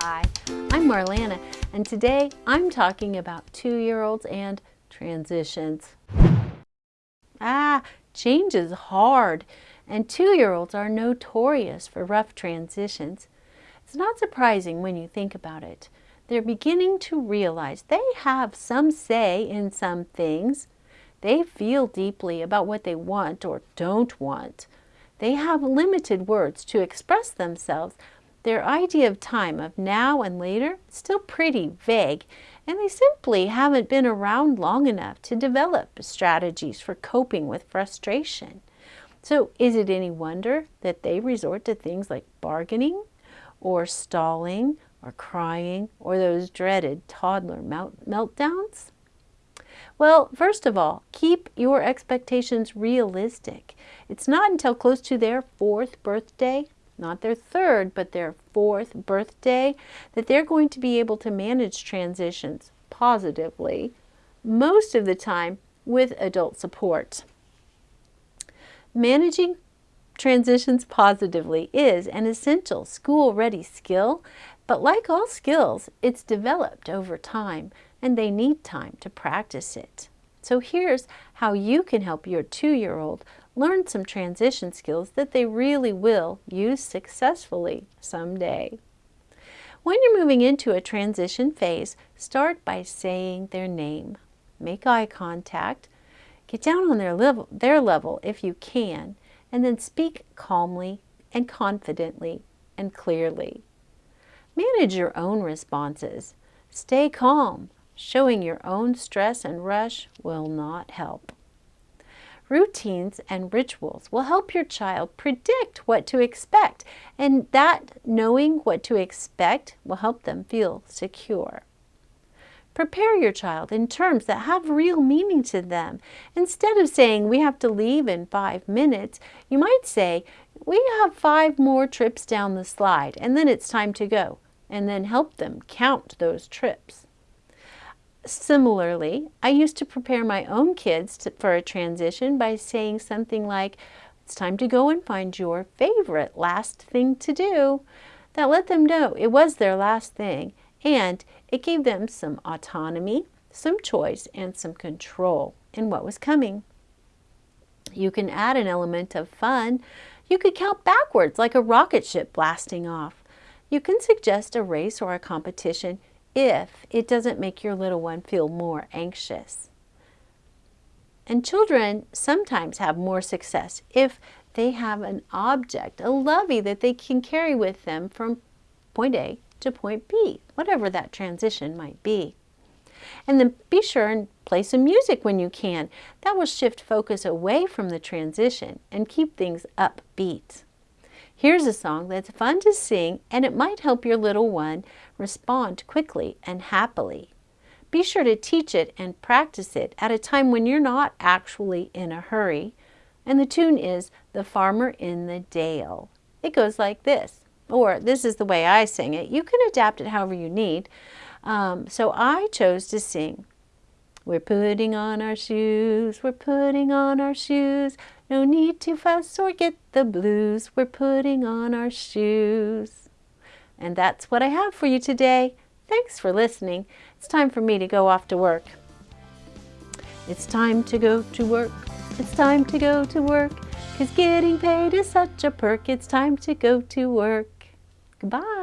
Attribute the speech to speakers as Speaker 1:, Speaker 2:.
Speaker 1: Hi, I'm Marlana, and today I'm talking about two-year-olds and transitions. Ah, change is hard, and two-year-olds are notorious for rough transitions. It's not surprising when you think about it. They're beginning to realize they have some say in some things. They feel deeply about what they want or don't want. They have limited words to express themselves, their idea of time, of now and later, is still pretty vague, and they simply haven't been around long enough to develop strategies for coping with frustration. So is it any wonder that they resort to things like bargaining or stalling or crying or those dreaded toddler meltdowns? Well, first of all, keep your expectations realistic. It's not until close to their fourth birthday not their third, but their fourth birthday, that they're going to be able to manage transitions positively, most of the time with adult support. Managing transitions positively is an essential school-ready skill, but like all skills, it's developed over time and they need time to practice it. So here's how you can help your two-year-old learn some transition skills that they really will use successfully someday. When you're moving into a transition phase, start by saying their name. Make eye contact. Get down on their level, their level if you can, and then speak calmly and confidently and clearly. Manage your own responses. Stay calm. Showing your own stress and rush will not help. Routines and rituals will help your child predict what to expect, and that knowing what to expect will help them feel secure. Prepare your child in terms that have real meaning to them. Instead of saying, we have to leave in five minutes, you might say, we have five more trips down the slide, and then it's time to go, and then help them count those trips. Similarly, I used to prepare my own kids to, for a transition by saying something like, it's time to go and find your favorite last thing to do. That let them know it was their last thing and it gave them some autonomy, some choice, and some control in what was coming. You can add an element of fun. You could count backwards like a rocket ship blasting off. You can suggest a race or a competition if it doesn't make your little one feel more anxious. And children sometimes have more success if they have an object, a lovey that they can carry with them from point A to point B, whatever that transition might be. And then be sure and play some music when you can. That will shift focus away from the transition and keep things upbeat. Here's a song that's fun to sing and it might help your little one respond quickly and happily. Be sure to teach it and practice it at a time when you're not actually in a hurry. And the tune is The Farmer in the Dell. It goes like this, or this is the way I sing it. You can adapt it however you need. Um, so I chose to sing we're putting on our shoes, we're putting on our shoes. No need to fuss or get the blues. We're putting on our shoes. And that's what I have for you today. Thanks for listening. It's time for me to go off to work. It's time to go to work. It's time to go to work. Cause getting paid is such a perk. It's time to go to work. Goodbye.